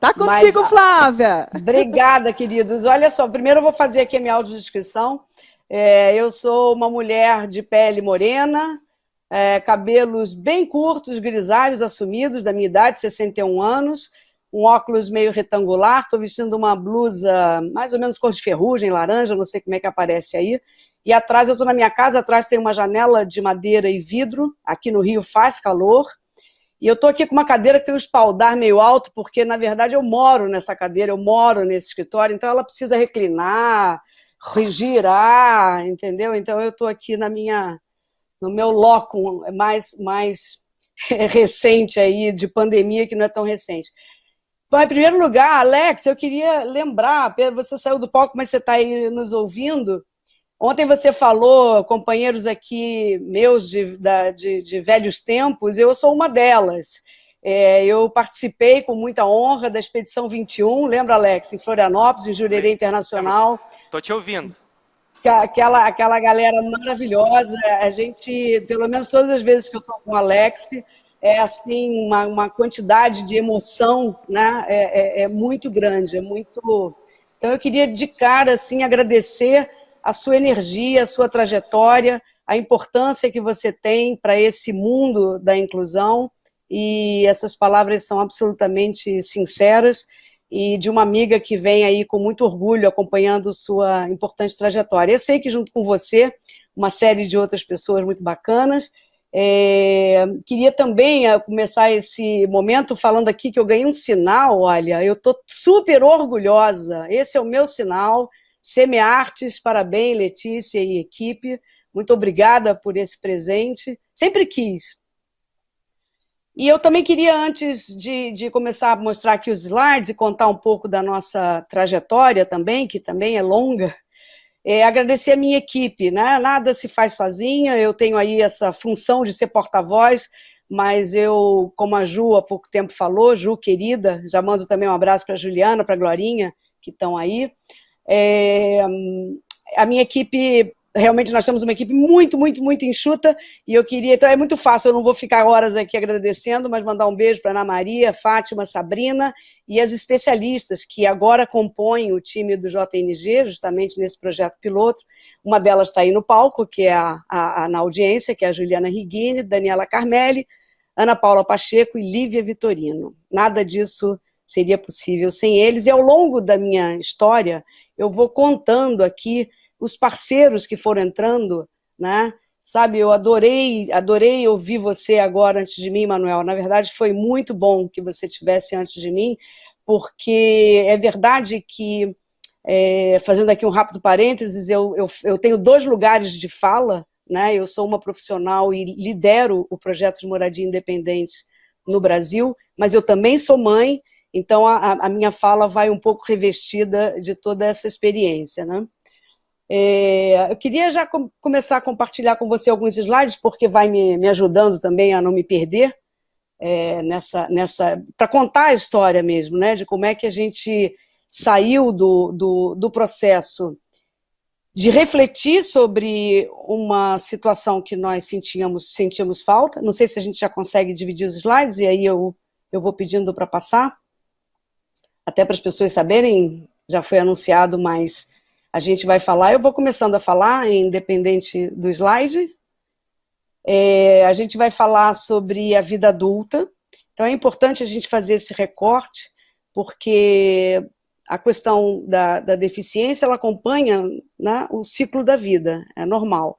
Tá contigo, Mas, Flávia. Obrigada, queridos. Olha só, primeiro eu vou fazer aqui a minha audiodescrição. É, eu sou uma mulher de pele morena, é, cabelos bem curtos, grisalhos, assumidos, da minha idade, 61 anos, um óculos meio retangular, estou vestindo uma blusa mais ou menos cor de ferrugem, laranja, não sei como é que aparece aí, e atrás, eu estou na minha casa, atrás tem uma janela de madeira e vidro, aqui no Rio faz calor, e eu estou aqui com uma cadeira que tem um espaldar meio alto, porque, na verdade, eu moro nessa cadeira, eu moro nesse escritório, então ela precisa reclinar, girar, entendeu? Então eu estou aqui na minha, no meu loco mais, mais recente aí, de pandemia, que não é tão recente. Bom, em primeiro lugar, Alex, eu queria lembrar, você saiu do palco, mas você está aí nos ouvindo, Ontem você falou, companheiros aqui meus de, de, de velhos tempos, eu sou uma delas. É, eu participei com muita honra da Expedição 21, lembra, Alex, em Florianópolis, em Jurerê Internacional. Estou te ouvindo. Aquela, aquela galera maravilhosa, a gente, pelo menos todas as vezes que eu estou com o Alex, é assim uma, uma quantidade de emoção né? É, é, é muito grande, é muito... Então eu queria de cara assim, agradecer a sua energia, a sua trajetória, a importância que você tem para esse mundo da inclusão, e essas palavras são absolutamente sinceras, e de uma amiga que vem aí com muito orgulho acompanhando sua importante trajetória. Eu sei que junto com você, uma série de outras pessoas muito bacanas, é, queria também eh, começar esse momento falando aqui que eu ganhei um sinal, olha, eu estou super orgulhosa, esse é o meu sinal, Semeartes, parabéns, Letícia e equipe. Muito obrigada por esse presente. Sempre quis. E eu também queria, antes de, de, começar a mostrar aqui os slides e contar um pouco da nossa trajetória também, que também é longa, é, agradecer a minha equipe. Né? Nada se faz sozinha, eu tenho aí essa função de ser porta-voz, mas eu, como a Ju há pouco tempo falou, Ju querida, já mando também um abraço para a Juliana, para a Glorinha, que estão aí, é, a minha equipe, realmente nós temos uma equipe muito, muito, muito enxuta, e eu queria, então é muito fácil, eu não vou ficar horas aqui agradecendo, mas mandar um beijo para Ana Maria, Fátima, Sabrina e as especialistas que agora compõem o time do JNG, justamente nesse projeto piloto. Uma delas está aí no palco, que é a, a, a, na audiência, que é a Juliana Rigini, Daniela Carmelli, Ana Paula Pacheco e Lívia Vitorino. Nada disso seria possível sem eles, e ao longo da minha história, eu vou contando aqui os parceiros que foram entrando, né? Sabe, eu adorei, adorei ouvir você agora antes de mim, Manuel. Na verdade, foi muito bom que você tivesse antes de mim, porque é verdade que, é, fazendo aqui um rápido parênteses, eu, eu, eu tenho dois lugares de fala, né? Eu sou uma profissional e lidero o projeto de moradia independente no Brasil, mas eu também sou mãe então, a, a minha fala vai um pouco revestida de toda essa experiência. Né? É, eu queria já com, começar a compartilhar com você alguns slides, porque vai me, me ajudando também a não me perder é, nessa, nessa para contar a história mesmo, né, de como é que a gente saiu do, do, do processo de refletir sobre uma situação que nós sentíamos, sentíamos falta. Não sei se a gente já consegue dividir os slides, e aí eu, eu vou pedindo para passar até para as pessoas saberem, já foi anunciado, mas a gente vai falar, eu vou começando a falar, independente do slide. É, a gente vai falar sobre a vida adulta, então é importante a gente fazer esse recorte, porque a questão da, da deficiência, ela acompanha né, o ciclo da vida, é normal.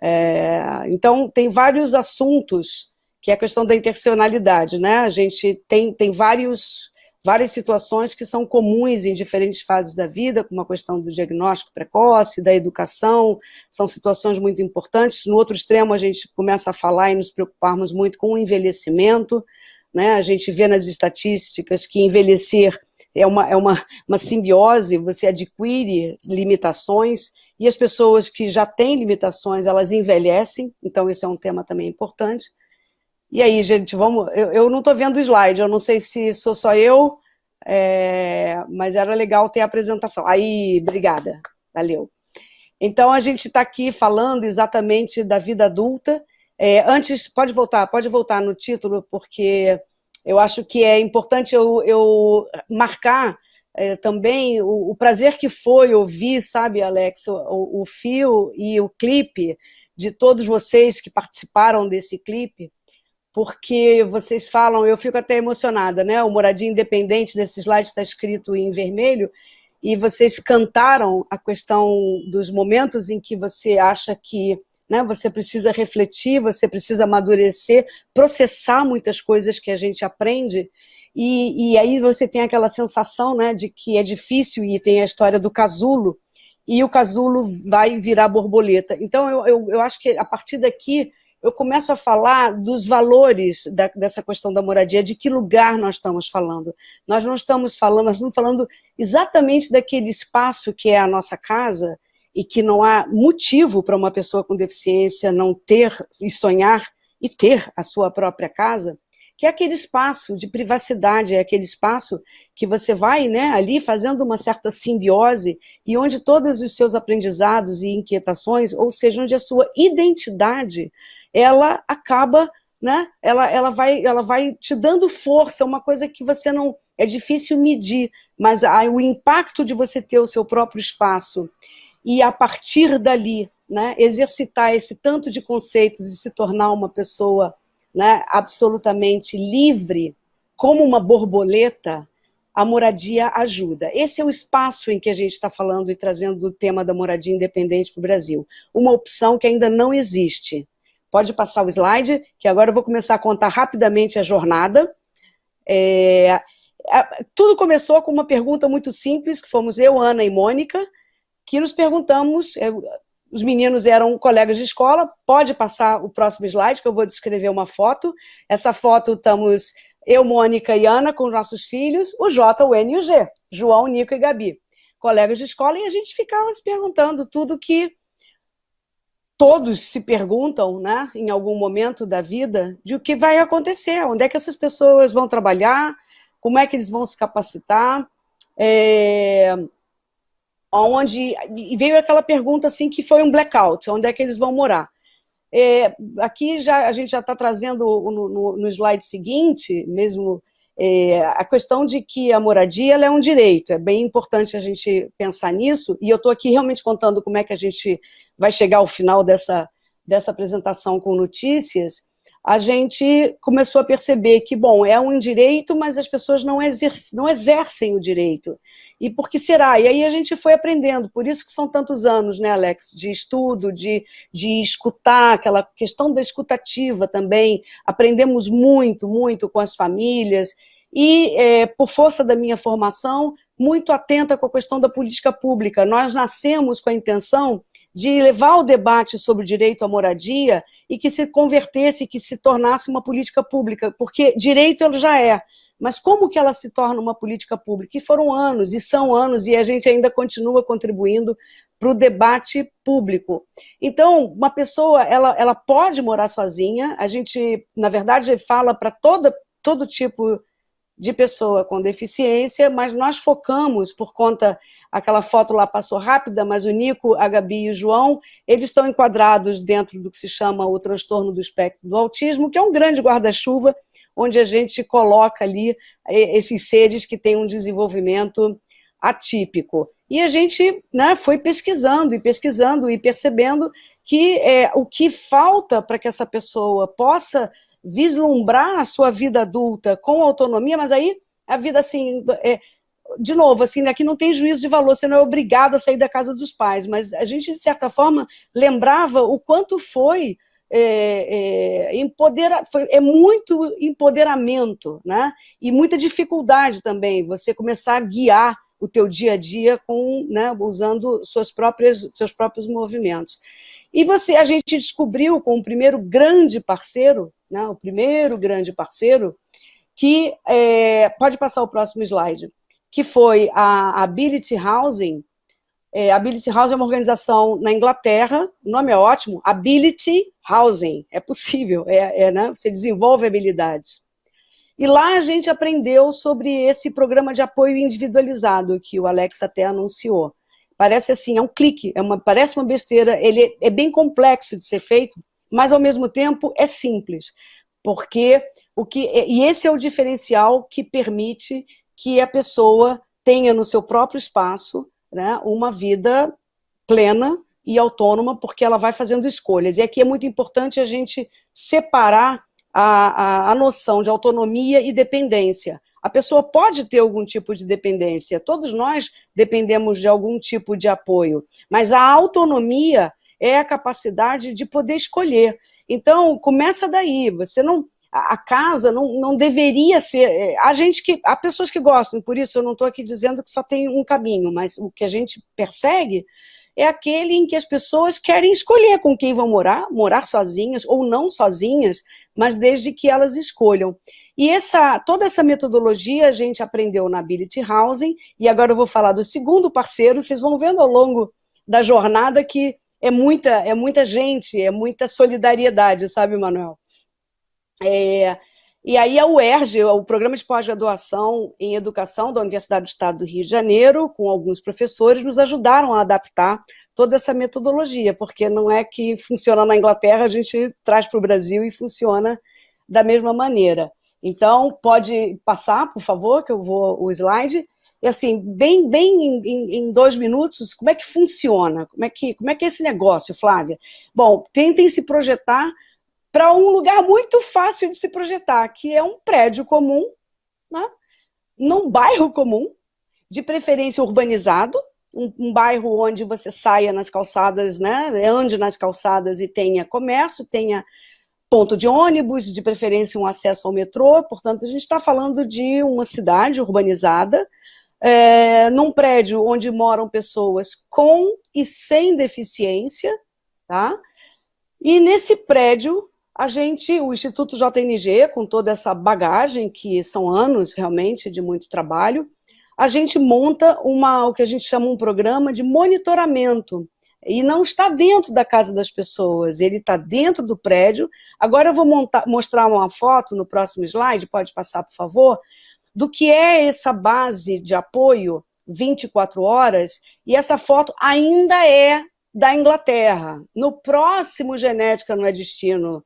É, então, tem vários assuntos, que é a questão da interseccionalidade, né? A gente tem, tem vários várias situações que são comuns em diferentes fases da vida, como a questão do diagnóstico precoce, da educação, são situações muito importantes. No outro extremo, a gente começa a falar e nos preocuparmos muito com o envelhecimento, né? a gente vê nas estatísticas que envelhecer é uma, é uma, uma simbiose, você adquire limitações, e as pessoas que já têm limitações, elas envelhecem, então esse é um tema também importante. E aí, gente, vamos... Eu, eu não estou vendo o slide, eu não sei se sou só eu, é, mas era legal ter a apresentação. Aí, obrigada, valeu. Então, a gente está aqui falando exatamente da vida adulta. É, antes, pode voltar, pode voltar no título, porque Eu acho que é importante eu, eu marcar é, também o, o, prazer que foi ouvir, sabe, Alex, o, o fio e o clipe de todos vocês que participaram desse clipe, porque vocês falam, eu fico até emocionada, né? O Moradia Independente desse slide está escrito em vermelho, e vocês cantaram a questão dos momentos em que você acha que né, você precisa refletir, você precisa amadurecer, processar muitas coisas que a gente aprende, e, e aí você tem aquela sensação né, de que é difícil, e tem a história do casulo, e o casulo vai virar borboleta. Então, eu, eu, eu acho que a partir daqui eu começo a falar dos valores da, dessa questão da moradia, de que lugar nós estamos falando. Nós não estamos falando, nós estamos falando exatamente daquele espaço que é a nossa casa e que não há motivo para uma pessoa com deficiência não ter e sonhar e ter a sua própria casa, que é aquele espaço de privacidade, é aquele espaço que você vai né, ali fazendo uma certa simbiose e onde todos os seus aprendizados e inquietações, ou seja, onde a sua identidade ela acaba, né? Ela, ela, vai, ela vai te dando força, é uma coisa que você não... É difícil medir, mas aí, o impacto de você ter o seu próprio espaço e a partir dali, né, exercitar esse tanto de conceitos e se tornar uma pessoa né, absolutamente livre, como uma borboleta, a moradia ajuda. Esse é o espaço em que a gente está falando e trazendo o tema da moradia independente para o Brasil. Uma opção que ainda não existe. Pode passar o slide, que agora eu vou começar a contar rapidamente a jornada. É, tudo começou com uma pergunta muito simples, que fomos eu, Ana e Mônica, que nos perguntamos, os meninos eram colegas de escola, pode passar o próximo slide, que eu vou descrever uma foto. Essa foto estamos eu, Mônica e Ana com nossos filhos, o J, o N e o G, João, Nico e Gabi, colegas de escola, e a gente ficava se perguntando tudo que todos se perguntam, né, em algum momento da vida, de o que vai acontecer, onde é que essas pessoas vão trabalhar, como é que eles vão se capacitar, é, onde, veio aquela pergunta assim que foi um blackout, onde é que eles vão morar. É, aqui já, a gente já está trazendo no, no, no slide seguinte, mesmo é, a questão de que a moradia é um direito, é bem importante a gente pensar nisso, e eu estou aqui realmente contando como é que a gente vai chegar ao final dessa, dessa apresentação com notícias, a gente começou a perceber que, bom, é um direito, mas as pessoas não, exercem, não exercem o direito. E por que será? E aí a gente foi aprendendo, por isso que são tantos anos, né, Alex, de estudo, de, de escutar, aquela questão da escutativa também, aprendemos muito, muito com as famílias, e, é, por força da minha formação, muito atenta com a questão da política pública. Nós nascemos com a intenção de levar o debate sobre o direito à moradia e que se convertesse, que se tornasse uma política pública, porque direito ele já é, mas como que ela se torna uma política pública? E foram anos, e são anos, e a gente ainda continua contribuindo para o debate público. Então, uma pessoa, ela, ela pode morar sozinha, a gente, na verdade, fala para todo tipo de pessoa com deficiência, mas nós focamos, por conta, aquela foto lá passou rápida, mas o Nico, a Gabi e o João, eles estão enquadrados dentro do que se chama o transtorno do espectro do autismo, que é um grande guarda-chuva, onde a gente coloca ali eh, esses seres que têm um desenvolvimento atípico. E a gente né, foi pesquisando e pesquisando e percebendo que é, o que falta para que essa pessoa possa vislumbrar a sua vida adulta com autonomia, mas aí a vida assim, é, de novo, assim, aqui não tem juízo de valor, você não é obrigado a sair da casa dos pais, mas a gente, de certa forma, lembrava o quanto foi é, é, empodera, foi, é muito empoderamento, né? E muita dificuldade também, você começar a guiar o teu dia a dia com, né, usando suas próprias, seus próprios movimentos. E você, a gente descobriu com o primeiro grande parceiro, né, o primeiro grande parceiro, que, é, pode passar o próximo slide, que foi a Ability Housing. É, Ability Housing é uma organização na Inglaterra, o nome é ótimo, Ability Housing, é possível, é, é né, você desenvolve habilidades. E lá a gente aprendeu sobre esse programa de apoio individualizado que o Alex até anunciou. Parece assim, é um clique, é uma, parece uma besteira, ele é, é bem complexo de ser feito, mas ao mesmo tempo é simples. porque o que e esse é o diferencial que permite que a pessoa tenha no seu próprio espaço né, uma vida plena e autônoma, porque ela vai fazendo escolhas. E aqui é muito importante a gente separar a, a, a noção de autonomia e dependência. A pessoa pode ter algum tipo de dependência, todos nós dependemos de algum tipo de apoio, mas a autonomia é a capacidade de poder escolher. Então, começa daí, você não a casa não, não deveria ser. É, há gente que. Há pessoas que gostam, por isso eu não estou aqui dizendo que só tem um caminho, mas o que a gente persegue é aquele em que as pessoas querem escolher com quem vão morar, morar sozinhas ou não sozinhas, mas desde que elas escolham. E essa, toda essa metodologia a gente aprendeu na Ability Housing, e agora eu vou falar do segundo parceiro, vocês vão vendo ao longo da jornada que é muita, é muita gente, é muita solidariedade, sabe, Manuel? É, e aí a UERJ, o Programa de Pós-Graduação em Educação da Universidade do Estado do Rio de Janeiro, com alguns professores, nos ajudaram a adaptar toda essa metodologia, porque não é que funciona na Inglaterra, a gente traz para o Brasil e funciona da mesma maneira. Então, pode passar, por favor, que eu vou o slide. E assim, bem, bem em, em, dois minutos, como é que funciona? Como é que, como é que é esse negócio, Flávia? Bom, tentem se projetar para um lugar muito fácil de se projetar, que é um prédio comum, né? num bairro comum, de preferência urbanizado, um, um, bairro onde você saia nas calçadas, né, ande nas calçadas e tenha comércio, tenha ponto de ônibus, de preferência um acesso ao metrô, portanto a gente está falando de uma cidade urbanizada, é, num prédio onde moram pessoas com e sem deficiência, tá? E nesse prédio a gente, o Instituto JNG, com toda essa bagagem, que são anos realmente de muito trabalho, a gente monta uma, o que a gente chama um programa de monitoramento, e não está dentro da casa das pessoas, ele está dentro do prédio. Agora eu vou montar, mostrar uma foto no próximo slide, pode passar, por favor, do que é essa base de apoio 24 horas, e essa foto ainda é da Inglaterra. No próximo Genética não é Destino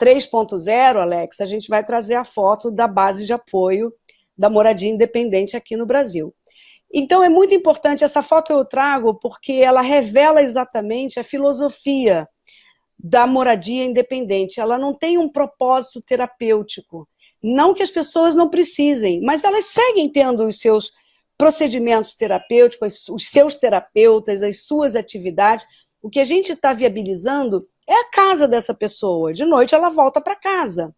3.0, Alex, a gente vai trazer a foto da base de apoio da moradia independente aqui no Brasil. Então é muito importante, essa foto eu trago porque ela revela exatamente a filosofia da moradia independente. Ela não tem um propósito terapêutico. Não que as pessoas não precisem, mas elas seguem tendo os seus procedimentos terapêuticos, os seus terapeutas, as suas atividades. O que a gente está viabilizando é a casa dessa pessoa. De noite ela volta para casa.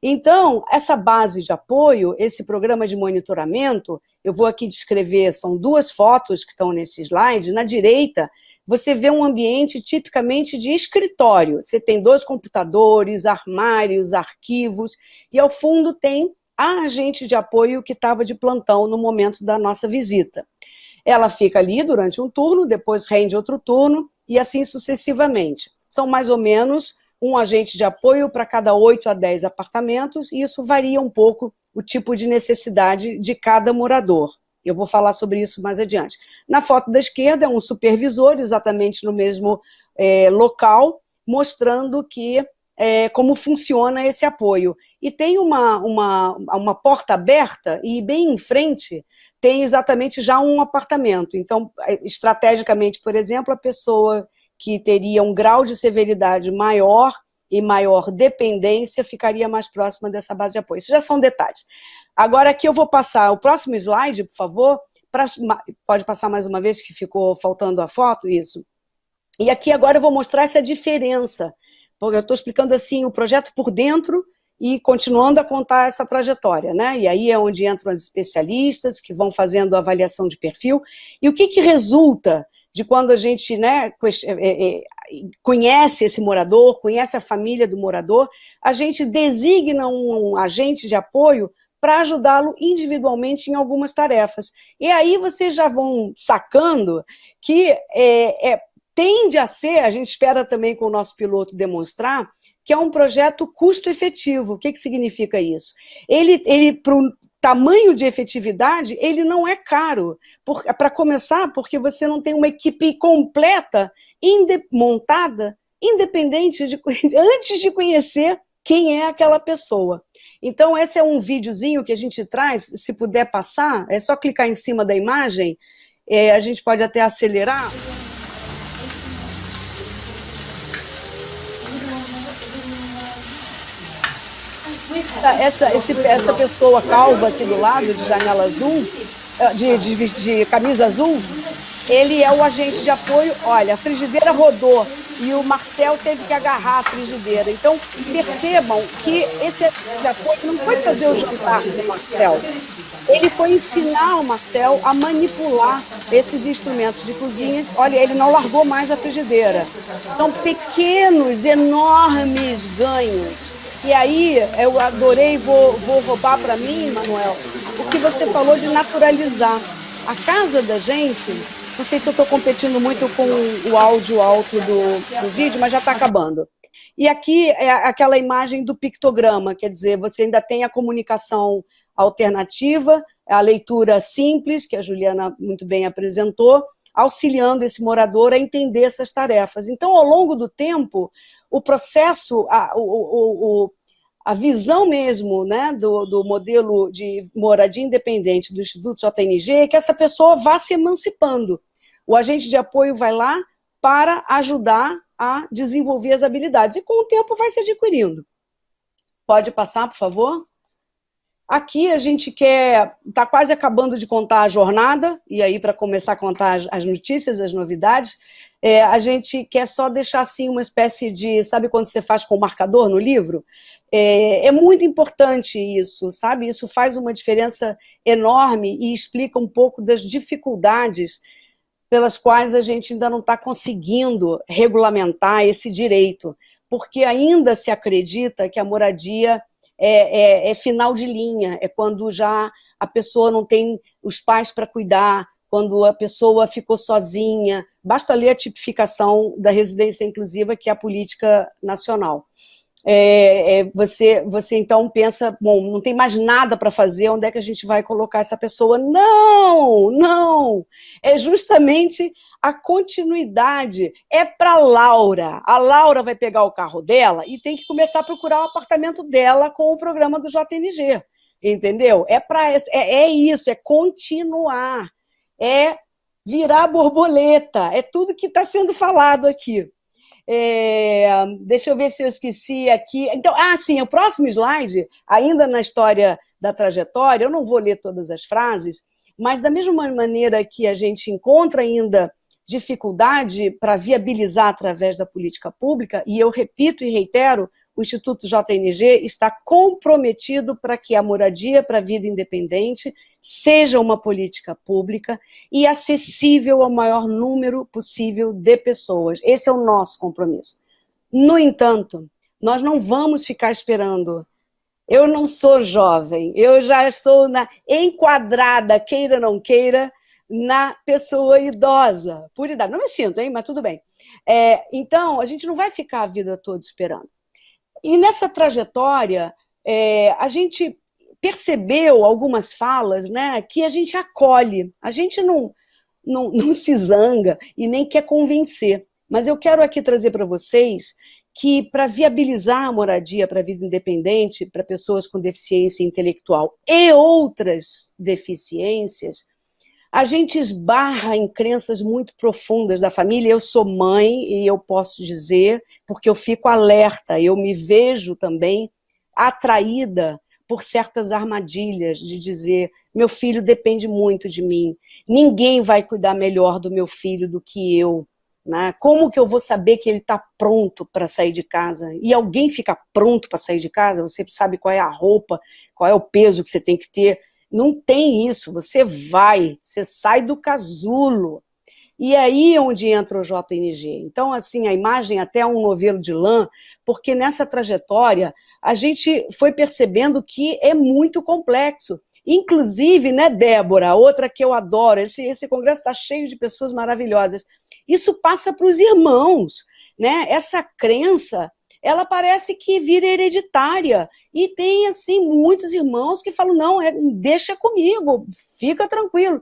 Então, essa base de apoio, esse programa de monitoramento, eu vou aqui descrever, são duas fotos que estão nesse slide. Na direita, você vê um ambiente tipicamente de escritório. Você tem dois computadores, armários, arquivos, e ao fundo tem a agente de apoio que estava de plantão no momento da nossa visita. Ela fica ali durante um turno, depois rende outro turno, e assim sucessivamente são mais ou menos um agente de apoio para cada 8 a 10 apartamentos, e isso varia um pouco o tipo de necessidade de cada morador. Eu vou falar sobre isso mais adiante. Na foto da esquerda é um supervisor, exatamente no mesmo é, local, mostrando que é, como funciona esse apoio. E tem uma, uma, uma porta aberta e bem em frente tem exatamente já um apartamento. Então, é, estrategicamente, por exemplo, a pessoa que teria um grau de severidade maior e maior dependência ficaria mais próxima dessa base de apoio. Isso já são detalhes. Agora aqui eu vou passar o próximo slide, por favor, pra, pode passar mais uma vez que ficou faltando a foto, isso. E aqui agora eu vou mostrar essa diferença, porque eu estou explicando assim o projeto por dentro e continuando a contar essa trajetória, né? E aí é onde entram as especialistas que vão fazendo a avaliação de perfil. E o que, que resulta de quando a gente né, é, é, é, conhece esse morador, conhece a família do morador, a gente designa um agente de apoio para ajudá-lo individualmente em algumas tarefas. E aí vocês já vão sacando que é, é, tende a ser, a gente espera também com o nosso piloto demonstrar, que é um projeto custo-efetivo. O que, que significa isso? Ele, ele tamanho de efetividade, ele não é caro. Para começar, porque você não tem uma equipe completa, inde montada, independente de, antes de conhecer quem é aquela pessoa. Então, esse é um videozinho que a gente traz, se puder passar, é só clicar em cima da imagem, é, a gente pode até acelerar. Essa, esse, essa pessoa calva aqui do lado, de janela azul, eh, de, de, de camisa azul, ele é o agente de apoio. Olha, a frigideira rodou e o Marcel teve que agarrar a frigideira. Então, percebam que esse agente de apoio não foi fazer o jantar do Marcel. Ele foi ensinar o Marcel a manipular esses instrumentos de cozinha. Olha, ele não largou mais a frigideira. São pequenos, enormes ganhos. E aí, eu adorei, vou, vou roubar para mim, Manuel, o que você falou de naturalizar. A casa da gente não sei se eu estou competindo muito com o áudio alto do, do vídeo, mas já está acabando. E aqui é aquela imagem do pictograma, quer dizer, você ainda tem a comunicação alternativa, a leitura simples, que a Juliana muito bem apresentou, auxiliando esse morador a entender essas tarefas. Então, ao longo do tempo, o processo, a, o, o, a visão mesmo né, do, do modelo de moradia independente do Instituto JNG é que essa pessoa vá se emancipando. O agente de apoio vai lá para ajudar a desenvolver as habilidades. E com o tempo vai se adquirindo. Pode passar, por favor? Aqui a gente quer, está quase acabando de contar a jornada, e aí para começar a contar as, notícias, as novidades, é, a gente quer só deixar assim uma espécie de, sabe quando você faz com marcador no livro? É, é muito importante isso, sabe? Isso faz uma diferença enorme e explica um pouco das dificuldades pelas quais a gente ainda não está conseguindo regulamentar esse direito, porque ainda se acredita que a moradia é, é, é final de linha, é quando já a pessoa não tem os pais para cuidar, quando a pessoa ficou sozinha, basta ler a tipificação da residência inclusiva, que é a política nacional. É, é, você, você então pensa, bom, não tem mais nada para fazer, onde é que a gente vai colocar essa pessoa? Não, não, é justamente a continuidade, é para Laura, a Laura vai pegar o carro dela e tem que começar a procurar o apartamento dela com o programa do JNG, entendeu? É, pra, é, é isso, é continuar, é virar borboleta, é tudo que está sendo falado aqui. É, deixa eu ver se eu esqueci aqui. Então, ah, sim, o próximo slide, ainda na história da trajetória, eu não vou ler todas as frases, mas da mesma maneira que a gente encontra ainda dificuldade para viabilizar através da política pública, e eu repito e reitero, o Instituto JNG está comprometido para que a moradia para a vida independente seja uma política pública e acessível ao maior número possível de pessoas. Esse é o nosso compromisso. No entanto, nós não vamos ficar esperando. Eu não sou jovem, eu já estou na, enquadrada, queira ou não queira, na pessoa idosa, por idade. Não me sinto, hein? mas tudo bem. É, então, a gente não vai ficar a vida toda esperando. E nessa trajetória, é, a gente percebeu algumas falas né, que a gente acolhe, a gente não, não, não se zanga e nem quer convencer. Mas eu quero aqui trazer para vocês que para viabilizar a moradia para a vida independente, para pessoas com deficiência intelectual e outras deficiências, a gente esbarra em crenças muito profundas da família. Eu sou mãe e eu posso dizer, porque eu fico alerta, eu me vejo também atraída por certas armadilhas de dizer meu filho depende muito de mim, ninguém vai cuidar melhor do meu filho do que eu. Né? Como que eu vou saber que ele está pronto para sair de casa? E alguém fica pronto para sair de casa? Você sabe qual é a roupa, qual é o peso que você tem que ter? Não tem isso, você vai, você sai do casulo. E aí é onde entra o JNG. Então, assim, a imagem até é um novelo de lã, porque nessa trajetória a gente foi percebendo que é muito complexo. Inclusive, né, Débora, outra que eu adoro, esse, esse congresso está cheio de pessoas maravilhosas. Isso passa para os irmãos, né? Essa crença ela parece que vira hereditária. E tem, assim, muitos irmãos que falam, não, é, deixa comigo, fica tranquilo.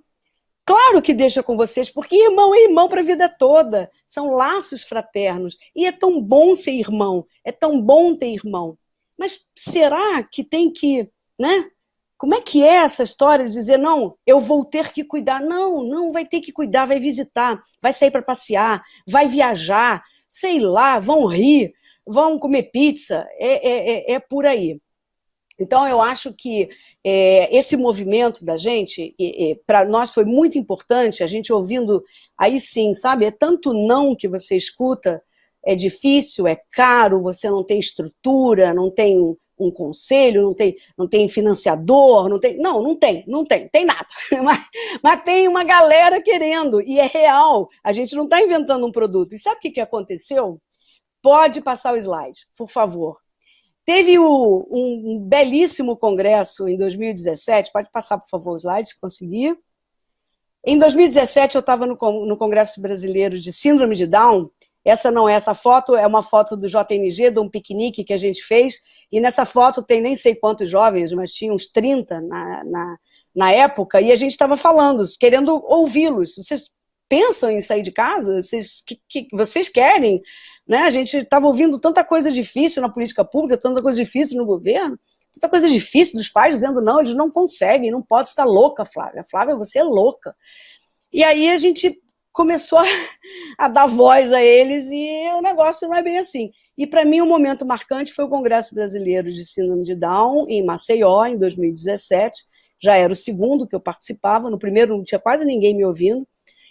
Claro que deixa com vocês, porque irmão é irmão para a vida toda. São laços fraternos. E é tão bom ser irmão, é tão bom ter irmão. Mas será que tem que, né? Como é que é essa história de dizer, não, eu vou ter que cuidar? Não, não vai ter que cuidar, vai visitar, vai sair para passear, vai viajar, sei lá, vão rir, vão comer pizza, é, é, é, é por aí. Então, eu acho que é, esse movimento da gente, para nós foi muito importante, a gente ouvindo, aí sim, sabe, é tanto não que você escuta, é difícil, é caro, você não tem estrutura, não tem um conselho, não tem, não tem financiador, não tem. Não, não tem, não tem, tem nada. Mas, mas tem uma galera querendo, e é real. A gente não está inventando um produto. E sabe o que, que aconteceu? Pode passar o slide, por favor. Teve o, um, belíssimo congresso em 2017, pode passar, por favor, o slide, se conseguir. Em 2017, eu estava no, no Congresso Brasileiro de Síndrome de Down, essa não é essa foto, é uma foto do JNG, de um piquenique que a gente fez, e nessa foto tem nem sei quantos jovens, mas tinha uns 30 na, na, na época, e a gente estava falando, querendo ouvi-los. Vocês pensam em sair de casa? Vocês, que, que, vocês querem? Né? A gente estava ouvindo tanta coisa difícil na política pública, tanta coisa difícil no governo, tanta coisa difícil dos pais dizendo, não, eles não conseguem, não pode estar louca, Flávia. Flávia, você é louca. E aí a gente começou a, a, dar voz a eles e o negócio não é bem assim. E para mim o um momento marcante foi o Congresso Brasileiro de Síndrome de Down em Maceió, em 2017. Já era o segundo que eu participava, no primeiro não tinha quase ninguém me ouvindo,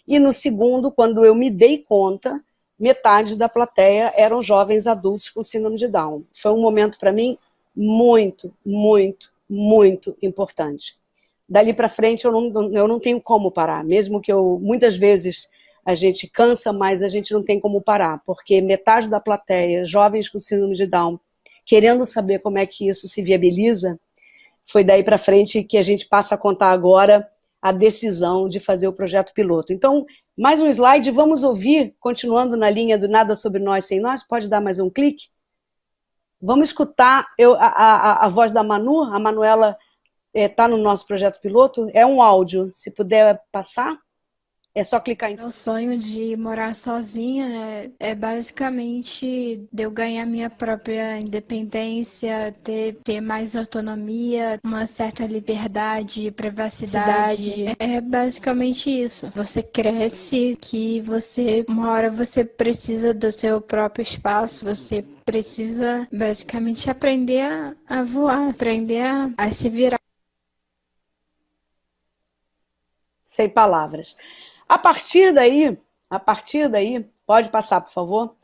e no segundo, quando eu me dei conta, metade da plateia eram jovens adultos com síndrome de Down. Foi um momento para mim muito, muito, muito importante dali para frente eu não, eu não tenho como parar, mesmo que eu, muitas vezes, a gente cansa, mas a gente não tem como parar, porque metade da plateia, jovens com síndrome de Down, querendo saber como é que isso se viabiliza, foi daí para frente que a gente passa a contar agora a decisão de fazer o projeto piloto. Então, mais um slide, vamos ouvir, continuando na linha do Nada Sobre Nós Sem Nós, pode dar mais um clique? Vamos escutar eu, a, a, a voz da Manu, a Manuela está é, no nosso projeto piloto, é um áudio. Se puder passar, é só clicar em cima. O sonho de morar sozinha é, é, basicamente de eu ganhar minha própria independência, ter, ter mais autonomia, uma certa liberdade, privacidade. É basicamente isso. Você cresce que você, uma hora você precisa do seu próprio espaço, você precisa basicamente aprender a, a voar, aprender a, a se virar. sem palavras. A partir daí, a partir daí, pode passar, por favor,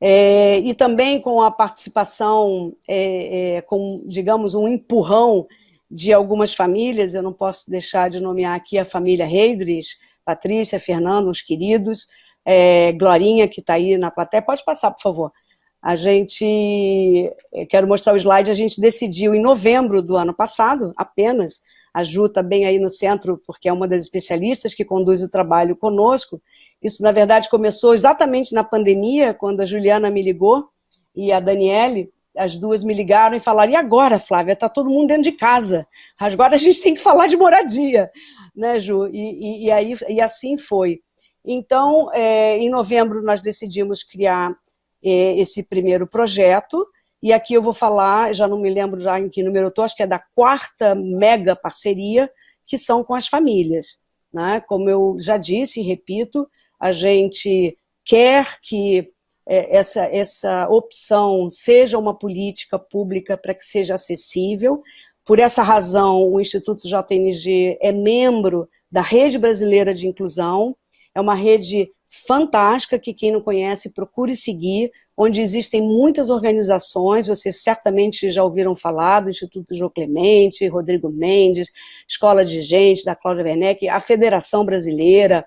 é, e também com a participação, é, é, com, digamos, um empurrão de algumas famílias, eu não posso deixar de nomear aqui a família Reidres, Patrícia, Fernando, uns queridos, é, Glorinha, que está aí na plateia, pode passar, por favor. A gente, quero mostrar o slide, a gente decidiu em novembro do ano passado, apenas, a Ju está bem aí no centro, porque é uma das especialistas que conduz o trabalho conosco. Isso, na verdade, começou exatamente na pandemia, quando a Juliana me ligou e a Daniele, as duas me ligaram e falaram, e agora, Flávia, está todo mundo dentro de casa, agora a gente tem que falar de moradia, né, Ju? E, e, e aí, e assim foi. Então, é, em novembro, nós decidimos criar é, esse primeiro projeto, e aqui eu vou falar, já não me lembro já em que número eu estou, acho que é da quarta mega parceria, que são com as famílias. Né? Como eu já disse e repito, a gente quer que é, essa, essa opção seja uma política pública para que seja acessível. Por essa razão, o Instituto JNG é membro da Rede Brasileira de Inclusão, é uma rede fantástica que quem não conhece procure seguir, onde existem muitas organizações, vocês certamente já ouviram falar do Instituto João Clemente, Rodrigo Mendes, Escola de Gente, da Cláudia Werneck, a Federação Brasileira,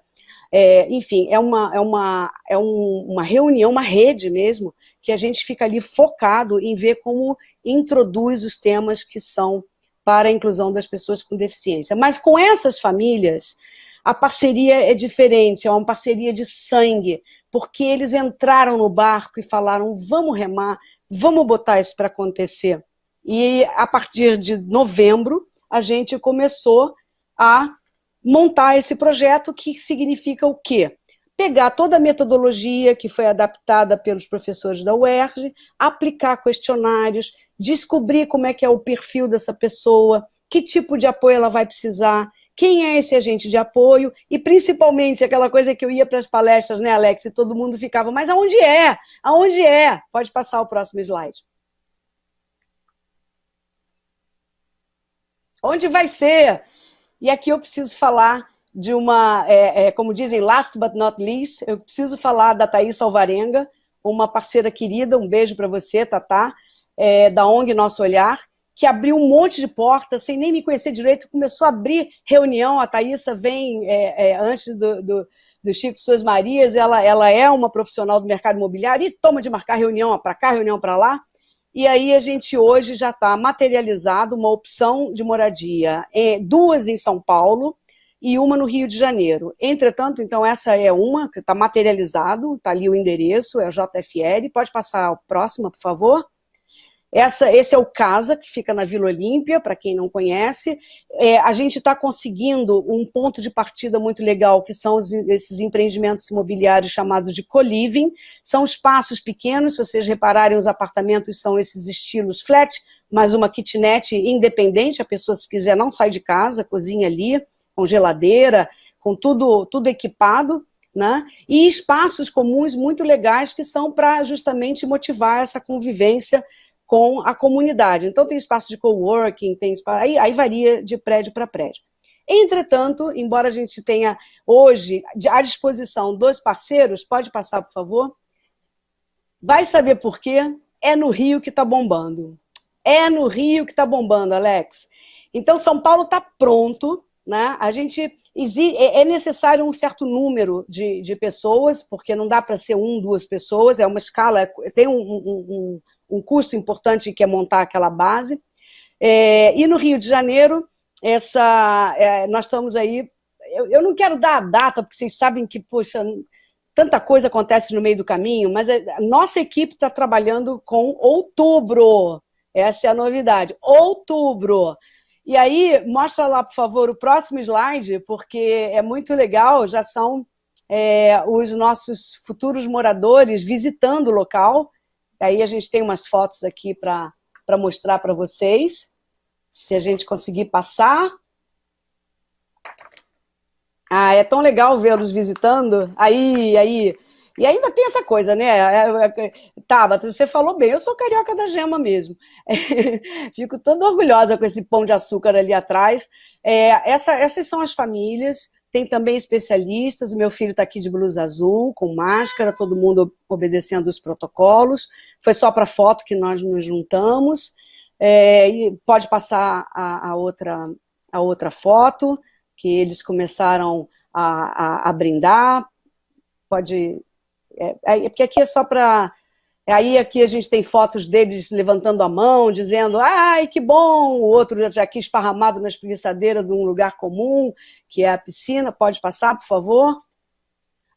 é, enfim, é, uma, é, uma, é um, uma reunião, uma rede mesmo, que a gente fica ali focado em ver como introduz os temas que são para a inclusão das pessoas com deficiência. Mas com essas famílias, a parceria é diferente, é uma parceria de sangue, porque eles entraram no barco e falaram, vamos remar, vamos botar isso para acontecer. E a partir de novembro, a gente começou a montar esse projeto, que significa o quê? Pegar toda a metodologia que foi adaptada pelos professores da UERJ, aplicar questionários, descobrir como é que é o perfil dessa pessoa, que tipo de apoio ela vai precisar, quem é esse agente de apoio e, principalmente, aquela coisa que eu ia para as palestras, né, Alex, e todo mundo ficava, mas aonde é? Aonde é? Pode passar o próximo slide. Onde vai ser? E aqui eu preciso falar de uma, é, é, como dizem, last but not least, eu preciso falar da Thaís Alvarenga, uma parceira querida, um beijo para você, Tatá, é, da ONG Nosso Olhar, que abriu um monte de portas, sem nem me conhecer direito, começou a abrir reunião, a Thaísa vem é, é, antes do, do, do, Chico Suas Marias, ela, ela é uma profissional do mercado imobiliário e toma de marcar reunião para cá, reunião para lá, e aí a gente hoje já está materializado uma opção de moradia, é, duas em São Paulo, e uma no Rio de Janeiro. Entretanto, então, essa é uma que está materializado, está ali o endereço, é a JFL. Pode passar a próxima, por favor? Essa, esse é o Casa, que fica na Vila Olímpia, para quem não conhece. É, a gente está conseguindo um ponto de partida muito legal, que são os, esses empreendimentos imobiliários chamados de co-living. São espaços pequenos, se vocês repararem, os apartamentos são esses estilos flat, mas uma kitnet independente, a pessoa, se quiser, não sai de casa, cozinha ali com geladeira, com tudo, tudo equipado, né? e espaços comuns muito legais que são para justamente motivar essa convivência com a comunidade. Então tem espaço de coworking, tem espaço, aí, aí varia de prédio para prédio. Entretanto, embora a gente tenha hoje à disposição dois parceiros, pode passar, por favor? Vai saber por quê? É no Rio que está bombando. É no Rio que está bombando, Alex. Então, São Paulo está pronto, né? A gente é, é necessário um certo número de, de pessoas, porque não dá para ser um, duas pessoas, é uma escala, tem um, um, um custo importante que é montar aquela base. É, e no Rio de Janeiro, essa, é, nós estamos aí, eu, eu não quero dar a data, porque vocês sabem que, poxa, tanta coisa acontece no meio do caminho, mas a nossa equipe está trabalhando com outubro, essa é a novidade, outubro. E aí, mostra lá, por favor, o próximo slide, porque é muito legal, já são é, os nossos futuros moradores visitando o local. Aí a gente tem umas fotos aqui para mostrar para vocês. Se a gente conseguir passar. Ah, é tão legal vê-los visitando. Aí, aí, e ainda tem essa coisa, né? Tá, você falou bem, eu sou carioca da gema mesmo. Fico toda orgulhosa com esse pão de açúcar ali atrás. É, essa, essas são as famílias, tem também especialistas, o meu filho está aqui de blusa azul, com máscara, todo mundo obedecendo os protocolos. Foi só para foto que nós nos juntamos. É, pode passar a, a, outra, a outra foto, que eles começaram a, a, a brindar. Pode é, é, porque aqui é só para... Aí aqui a gente tem fotos deles levantando a mão, dizendo, ai, que bom, o outro já aqui esparramado na espreguiçadeira de um lugar comum, que é a piscina, pode passar, por favor?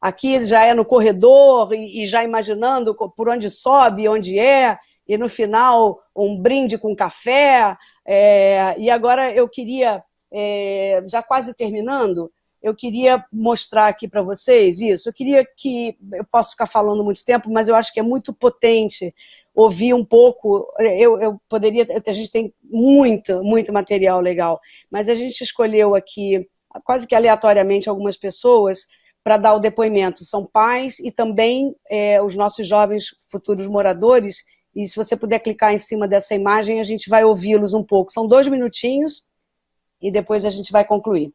Aqui já é no corredor e, já imaginando por onde sobe, onde é, e no final um brinde com café, é, e agora eu queria, é, já quase terminando, eu queria mostrar aqui para vocês isso. Eu queria que, eu posso ficar falando muito tempo, mas eu acho que é muito potente ouvir um pouco, eu, eu poderia, a gente tem muito, muito material legal, mas a gente escolheu aqui, quase que aleatoriamente, algumas pessoas para dar o depoimento. São pais e também é, os nossos jovens futuros moradores, e se você puder clicar em cima dessa imagem, a gente vai ouvi-los um pouco. São dois minutinhos e depois a gente vai concluir.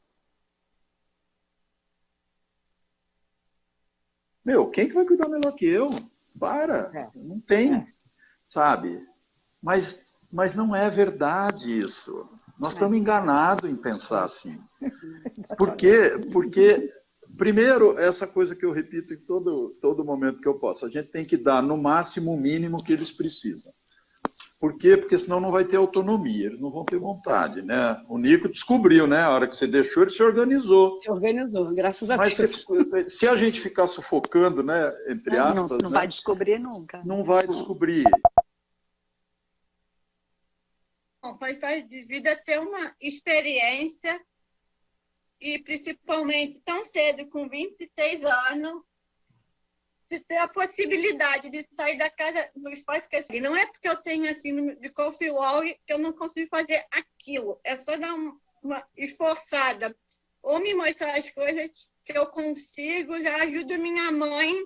Meu, quem que vai cuidar melhor que eu? Para, é. não tem, é. sabe? Mas, mas não é verdade isso. Nós é. estamos enganados em pensar assim. Por quê? Porque, primeiro, essa coisa que eu repito em todo, todo momento que eu posso, a gente tem que dar no máximo o mínimo que eles precisam. Por quê? Porque senão não vai ter autonomia, eles não vão ter vontade, né? O Nico descobriu, né? A hora que você deixou, ele se organizou. Se organizou, graças a Mas Deus. Se, se, a gente ficar sufocando, né? Entre aspas... Não, não né? vai descobrir nunca. Não vai descobrir. Bom, faz parte de vida ter uma experiência e principalmente tão cedo, com 26 anos, de ter a possibilidade de sair da casa dos pais, porque assim, não é porque eu tenho assim de coffee wall que eu não consigo fazer aquilo. É só dar uma, uma esforçada ou me mostrar as coisas que eu consigo, já ajudo minha mãe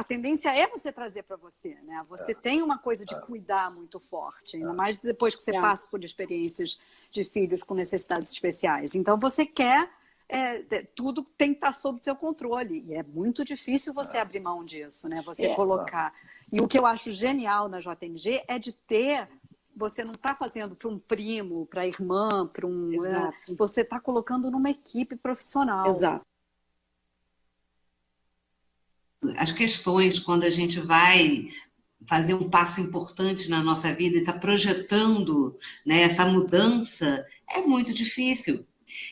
a tendência é você trazer para você, né? Você é. tem uma coisa de é. cuidar muito forte, ainda é. mais depois que você é. passa por experiências de filhos com necessidades especiais. Então você quer é, tudo tem que estar sob seu controle e é muito difícil você é. abrir mão disso, né? Você é. colocar. E o que eu acho genial na JMG é de ter você não está fazendo para um primo, para a irmã, para um. Você está colocando numa equipe profissional. Exato as questões quando a gente vai fazer um passo importante na nossa vida e está projetando né, essa mudança, é muito difícil.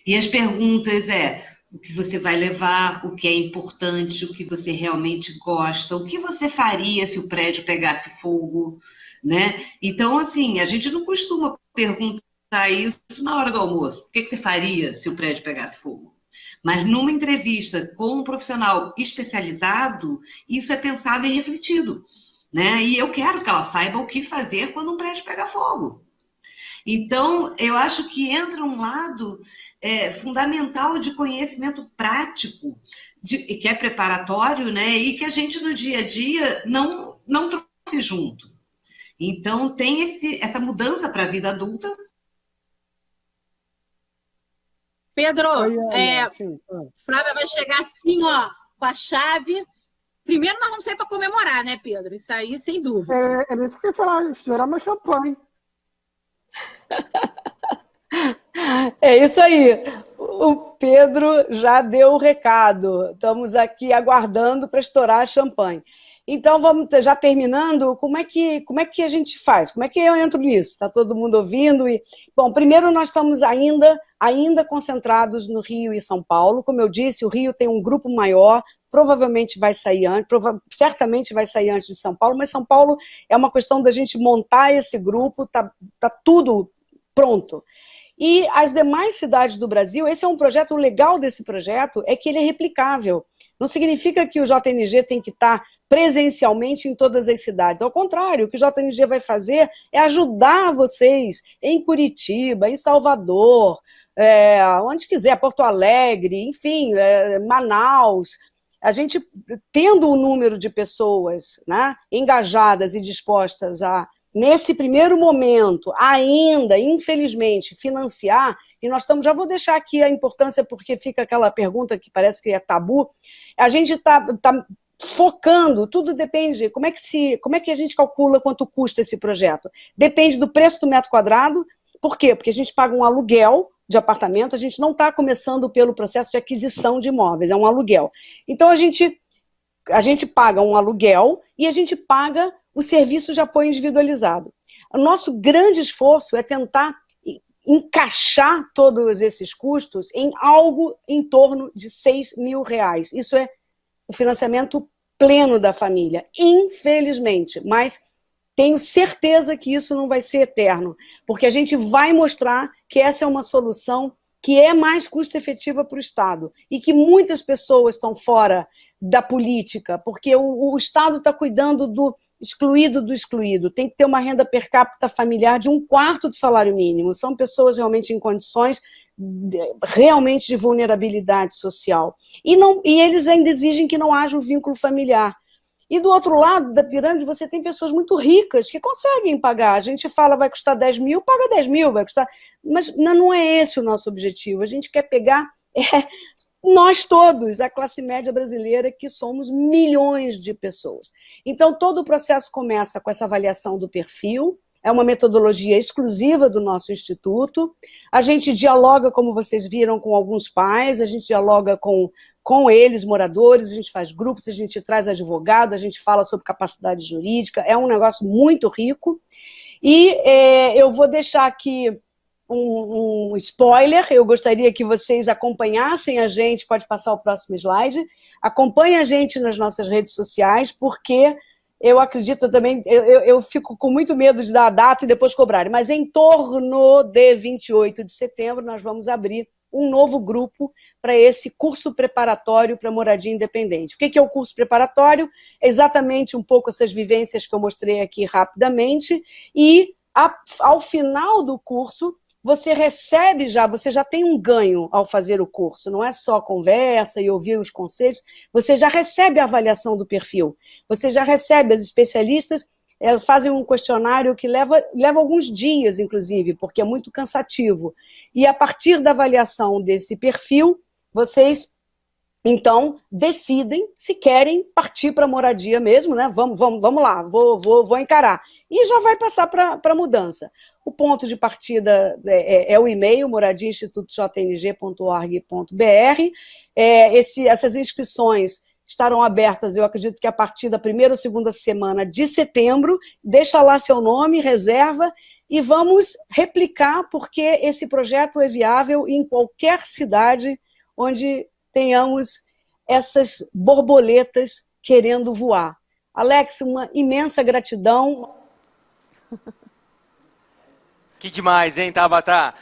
E as perguntas é o que você vai levar, o que é importante, o que você realmente gosta, o que você faria se o prédio pegasse fogo, né? Então, assim, a gente não costuma perguntar isso na hora do almoço. O que você faria se o prédio pegasse fogo? Mas numa entrevista com um profissional especializado, isso é pensado e refletido. Né? E eu quero que ela saiba o que fazer quando um prédio pega fogo. Então, eu acho que entra um lado é, fundamental de conhecimento prático, de, que é preparatório, né? e que a gente no dia a dia não, não trouxe junto. Então, tem esse, essa mudança para a vida adulta, Pedro, é, Flávia vai chegar assim, ó, com a chave. Primeiro nós vamos sair para comemorar, né, Pedro? Isso aí, sem dúvida. É, é isso que eu ia falar, estourar uma champanhe. É isso aí. O Pedro já deu o recado. Estamos aqui aguardando para estourar a champanhe. Então, vamos já terminando, como é que, como é que a gente faz? Como é que eu entro nisso? Está todo mundo ouvindo? E, bom, primeiro nós estamos ainda, ainda concentrados no Rio e São Paulo. Como eu disse, o Rio tem um grupo maior, provavelmente vai sair antes, certamente vai sair antes de São Paulo, mas São Paulo é uma questão da gente montar esse grupo, tá, tá tudo pronto. E as demais cidades do Brasil, esse é um projeto, o legal desse projeto é que ele é replicável. Não significa que o JNG tem que estar presencialmente em todas as cidades. Ao contrário, o que o JNG vai fazer é ajudar vocês em Curitiba, em Salvador, é, onde quiser, Porto Alegre, enfim, é, Manaus. A gente, tendo o número de pessoas né, engajadas e dispostas a nesse primeiro momento, ainda, infelizmente, financiar, e nós estamos, já vou deixar aqui a importância, porque fica aquela pergunta que parece que é tabu, a gente está tá focando, tudo depende, como é, que se, como é que a gente calcula quanto custa esse projeto? Depende do preço do metro quadrado, por quê? Porque a gente paga um aluguel de apartamento, a gente não está começando pelo processo de aquisição de imóveis, é um aluguel. Então a gente, a gente paga um aluguel e a gente paga o serviço de apoio individualizado. O nosso grande esforço é tentar encaixar todos esses custos em algo em torno de 6 mil reais. Isso é o financiamento pleno da família, infelizmente, mas tenho certeza que isso não vai ser eterno, porque a gente vai mostrar que essa é uma solução que é mais custo-efetiva para o Estado e que muitas pessoas estão fora da política, porque o, o Estado está cuidando do excluído do excluído, tem que ter uma renda per capita familiar de um quarto do salário mínimo, são pessoas realmente em condições de, realmente de vulnerabilidade social. E, não, e eles ainda exigem que não haja um vínculo familiar. E do outro lado da pirâmide, você tem pessoas muito ricas que conseguem pagar. A gente fala vai custar 10 mil, paga 10 mil, vai custar. Mas não é esse o nosso objetivo. A gente quer pegar é, nós todos, a classe média brasileira, que somos milhões de pessoas. Então, todo o processo começa com essa avaliação do perfil, é uma metodologia exclusiva do nosso instituto. A gente dialoga, como vocês viram, com alguns pais, a gente dialoga com, com eles, moradores, a gente faz grupos, a gente traz advogado, a gente fala sobre capacidade jurídica, é um negócio muito rico. E é, eu vou deixar aqui um, um, spoiler, eu gostaria que vocês acompanhassem a gente, pode passar o próximo slide, acompanhe a gente nas nossas redes sociais, porque eu acredito também, eu, eu, fico com muito medo de dar a data e depois cobrar, mas em torno de 28 de setembro nós vamos abrir um novo grupo para esse curso preparatório para moradia independente. O que é o curso preparatório? É exatamente um pouco essas vivências que eu mostrei aqui rapidamente e ao final do curso você recebe já, você já tem um ganho ao fazer o curso, não é só conversa e ouvir os conceitos, você já recebe a avaliação do perfil, você já recebe as especialistas, elas fazem um questionário que leva, leva alguns dias, inclusive, porque é muito cansativo. E a partir da avaliação desse perfil, vocês então, decidem se querem partir para moradia mesmo, né? Vamos, vamos, vamos lá, vou, vou, vou encarar. E já vai passar para a mudança. O ponto de partida é, é, é o e-mail, moradiainstitutojng.org.br. É, essas inscrições estarão abertas, eu acredito que a partir da primeira ou segunda semana de setembro. Deixa lá seu nome, reserva, e vamos replicar, porque esse projeto é viável em qualquer cidade onde tenhamos essas borboletas querendo voar. Alex, uma imensa gratidão. Que demais, hein, Tabata?